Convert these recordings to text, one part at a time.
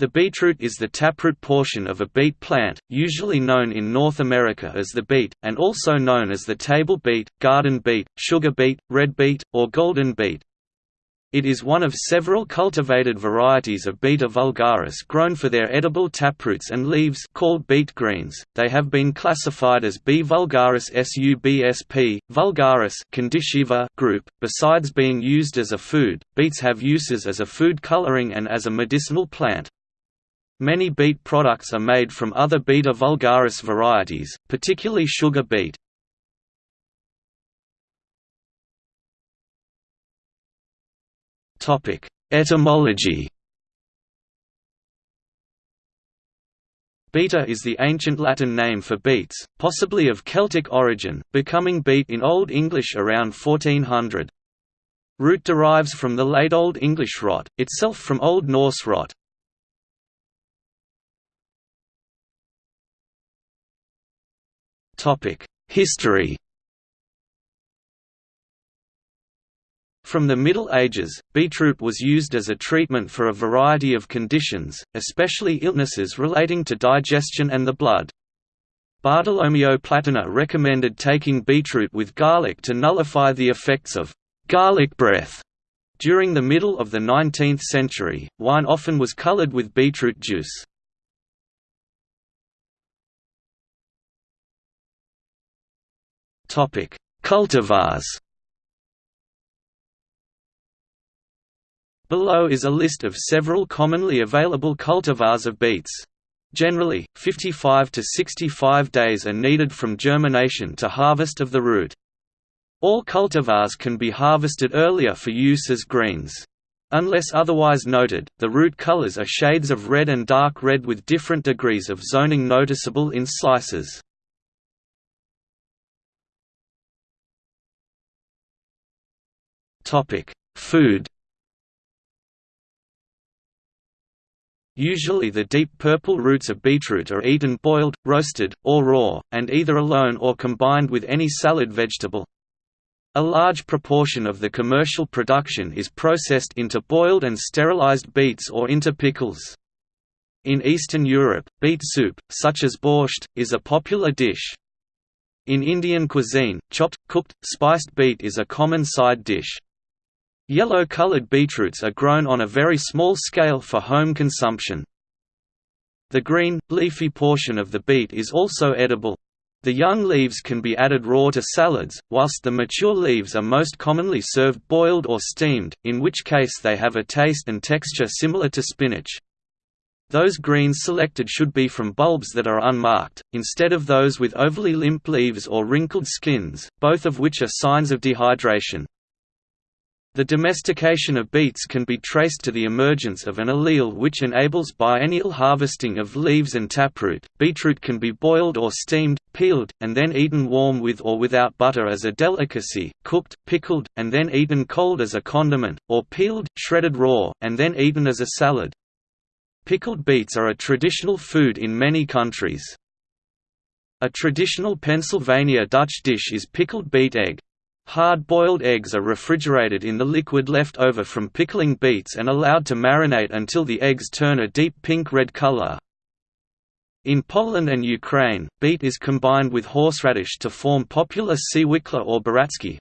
The beetroot is the taproot portion of a beet plant, usually known in North America as the beet, and also known as the table beet, garden beet, sugar beet, red beet, or golden beet. It is one of several cultivated varieties of Beta vulgaris grown for their edible taproots and leaves called beet greens. They have been classified as B. vulgaris subsp. vulgaris group. Besides being used as a food, beets have uses as a food coloring and as a medicinal plant. Many beet products are made from other Beta vulgaris varieties, particularly sugar beet. Etymology Beta is the ancient Latin name for beets, possibly of Celtic origin, becoming beet in Old English around 1400. Root derives from the Late Old English rot, itself from Old Norse rot. History From the Middle Ages, beetroot was used as a treatment for a variety of conditions, especially illnesses relating to digestion and the blood. Bartolomeo Platina recommended taking beetroot with garlic to nullify the effects of garlic breath. During the middle of the 19th century, wine often was colored with beetroot juice. Topic: Cultivars. Below is a list of several commonly available cultivars of beets. Generally, 55 to 65 days are needed from germination to harvest of the root. All cultivars can be harvested earlier for use as greens. Unless otherwise noted, the root colors are shades of red and dark red with different degrees of zoning noticeable in slices. Food Usually the deep purple roots of beetroot are eaten boiled, roasted, or raw, and either alone or combined with any salad vegetable. A large proportion of the commercial production is processed into boiled and sterilized beets or into pickles. In Eastern Europe, beet soup, such as borscht, is a popular dish. In Indian cuisine, chopped, cooked, spiced beet is a common side dish. Yellow-colored beetroots are grown on a very small scale for home consumption. The green, leafy portion of the beet is also edible. The young leaves can be added raw to salads, whilst the mature leaves are most commonly served boiled or steamed, in which case they have a taste and texture similar to spinach. Those greens selected should be from bulbs that are unmarked, instead of those with overly limp leaves or wrinkled skins, both of which are signs of dehydration. The domestication of beets can be traced to the emergence of an allele which enables biennial harvesting of leaves and taproot. Beetroot can be boiled or steamed, peeled, and then eaten warm with or without butter as a delicacy, cooked, pickled, and then eaten cold as a condiment, or peeled, shredded raw, and then eaten as a salad. Pickled beets are a traditional food in many countries. A traditional Pennsylvania Dutch dish is pickled beet egg, Hard-boiled eggs are refrigerated in the liquid left over from pickling beets and allowed to marinate until the eggs turn a deep pink-red color. In Poland and Ukraine, beet is combined with horseradish to form popular siewikla or baratsky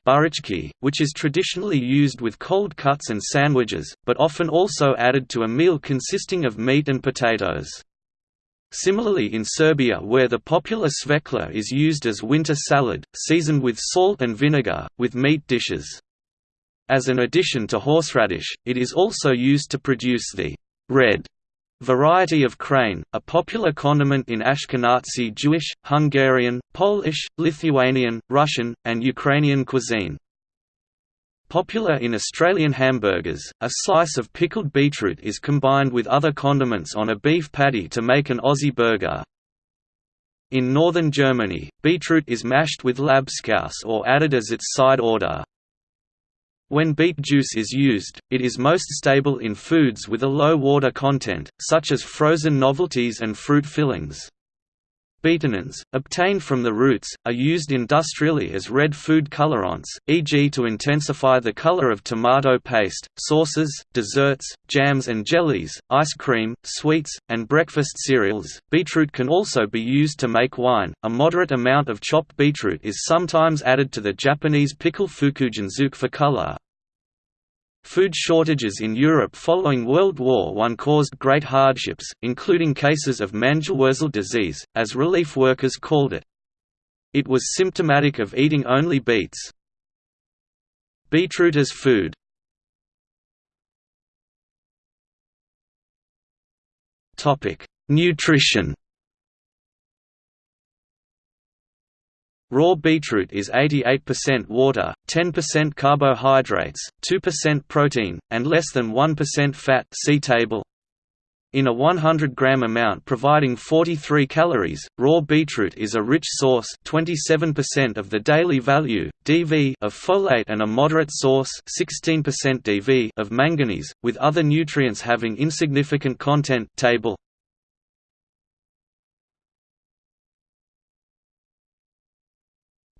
which is traditionally used with cold cuts and sandwiches, but often also added to a meal consisting of meat and potatoes. Similarly in Serbia where the popular cvekla is used as winter salad, seasoned with salt and vinegar, with meat dishes. As an addition to horseradish, it is also used to produce the red variety of chrain, a popular condiment in Ashkenazi Jewish, Hungarian, Polish, Lithuanian, Russian, and Ukrainian cuisine. Popular in Australian hamburgers, a slice of pickled beetroot is combined with other condiments on a beef patty to make an Aussie burger. In northern Germany, beetroot is mashed with Labskaus or added as its side order. When beet juice is used, it is most stable in foods with a low water content, such as frozen novelties and fruit fillings. Betanins, obtained from the roots, are used industrially as red food colorants, e.g. to intensify the color of tomato paste, sauces, desserts, jams and jellies, ice cream, sweets, and breakfast cereals. Beetroot can also be used to make wine. A moderate amount of chopped beetroot is sometimes added to the Japanese pickle fukujinzuke for color, Food shortages in Europe following World War I caused great hardships, including cases of Mangelwurzel disease, as relief workers called it. It was symptomatic of eating only beets. Beetroot as food Nutrition Raw beetroot is 88% water, 10% carbohydrates, 2% protein, and less than 1% fat see table. In a 100-gram amount providing 43 calories, raw beetroot is a rich source 27% of the daily value, DV of folate and a moderate source 16% DV of manganese, with other nutrients having insignificant content table.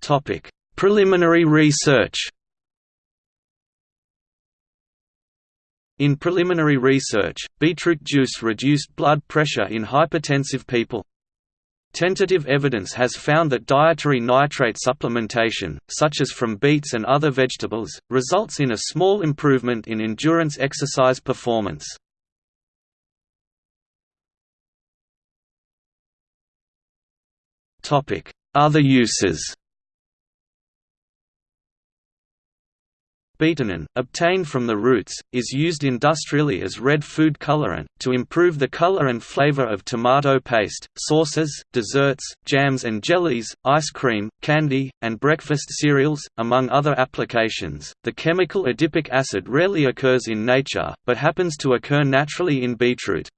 Topic: Preliminary research. In preliminary research, beetroot juice reduced blood pressure in hypertensive people. Tentative evidence has found that dietary nitrate supplementation, such as from beets and other vegetables, results in a small improvement in endurance exercise performance. Other uses Betanin, obtained from the roots, is used industrially as red food colorant, to improve the color and flavor of tomato paste, sauces, desserts, jams and jellies, ice cream, candy, and breakfast cereals, among other applications. The chemical adipic acid rarely occurs in nature, but happens to occur naturally in beetroot.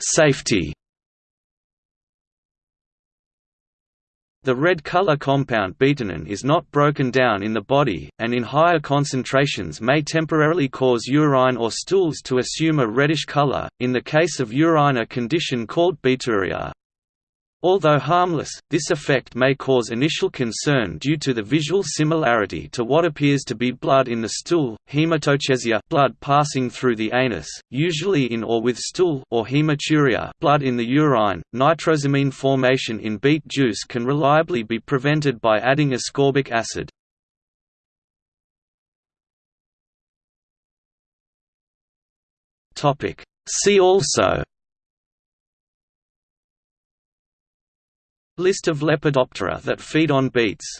Safety The red color compound betanin is not broken down in the body, and in higher concentrations may temporarily cause urine or stools to assume a reddish color, in the case of urine a condition called beeturia. Although harmless, this effect may cause initial concern due to the visual similarity to what appears to be blood in the stool, hematochezia blood passing through the anus, usually in or with stool or hematuria blood in the urine. Nitrosamine formation in beet juice can reliably be prevented by adding ascorbic acid. See also List of Lepidoptera that feed on beets